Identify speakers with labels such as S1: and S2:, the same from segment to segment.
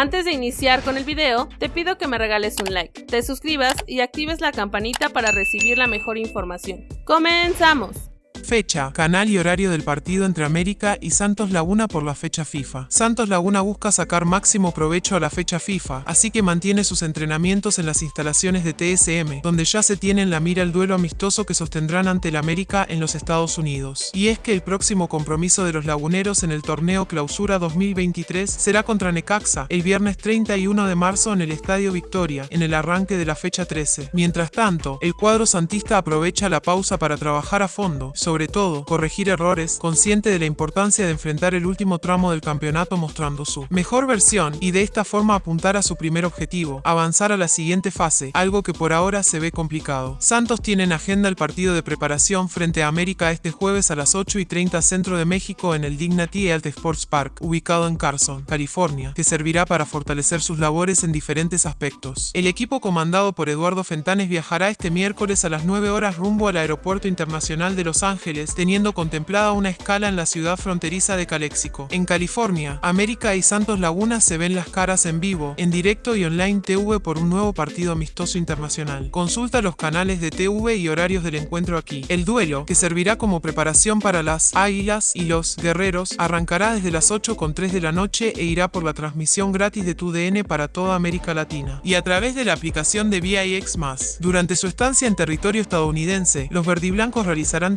S1: Antes de iniciar con el video, te pido que me regales un like, te suscribas y actives la campanita para recibir la mejor información. ¡Comenzamos!
S2: Fecha, canal y horario del partido entre América y Santos Laguna por la fecha FIFA. Santos Laguna busca sacar máximo provecho a la fecha FIFA, así que mantiene sus entrenamientos en las instalaciones de TSM, donde ya se tiene en la mira el duelo amistoso que sostendrán ante el América en los Estados Unidos. Y es que el próximo compromiso de los laguneros en el torneo Clausura 2023 será contra Necaxa, el viernes 31 de marzo en el Estadio Victoria, en el arranque de la fecha 13. Mientras tanto, el cuadro santista aprovecha la pausa para trabajar a fondo, sobre todo, corregir errores, consciente de la importancia de enfrentar el último tramo del campeonato mostrando su mejor versión y de esta forma apuntar a su primer objetivo, avanzar a la siguiente fase, algo que por ahora se ve complicado. Santos tiene en agenda el partido de preparación frente a América este jueves a las 8 y 30 centro de México en el Dignity Health Sports Park, ubicado en Carson, California, que servirá para fortalecer sus labores en diferentes aspectos. El equipo comandado por Eduardo Fentanes viajará este miércoles a las 9 horas rumbo al Aeropuerto Internacional de Los Ángeles teniendo contemplada una escala en la ciudad fronteriza de Calexico. En California, América y Santos Laguna se ven las caras en vivo, en directo y online TV por un nuevo partido amistoso internacional. Consulta los canales de TV y horarios del encuentro aquí. El duelo, que servirá como preparación para las Águilas y los Guerreros, arrancará desde las 8 con 3 de la noche e irá por la transmisión gratis de TUDN para toda América Latina. Y a través de la aplicación de VIX+. Durante su estancia en territorio estadounidense, los verdiblancos realizarán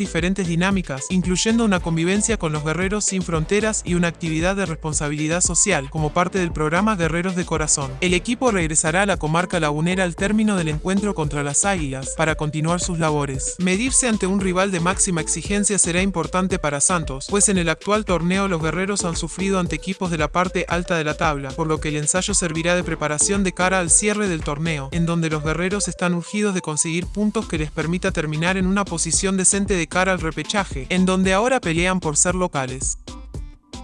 S2: dinámicas, incluyendo una convivencia con los guerreros sin fronteras y una actividad de responsabilidad social, como parte del programa Guerreros de Corazón. El equipo regresará a la comarca lagunera al término del encuentro contra las Águilas, para continuar sus labores. Medirse ante un rival de máxima exigencia será importante para Santos, pues en el actual torneo los guerreros han sufrido ante equipos de la parte alta de la tabla, por lo que el ensayo servirá de preparación de cara al cierre del torneo, en donde los guerreros están urgidos de conseguir puntos que les permita terminar en una posición decente de cara al repechaje, en donde ahora pelean por ser locales.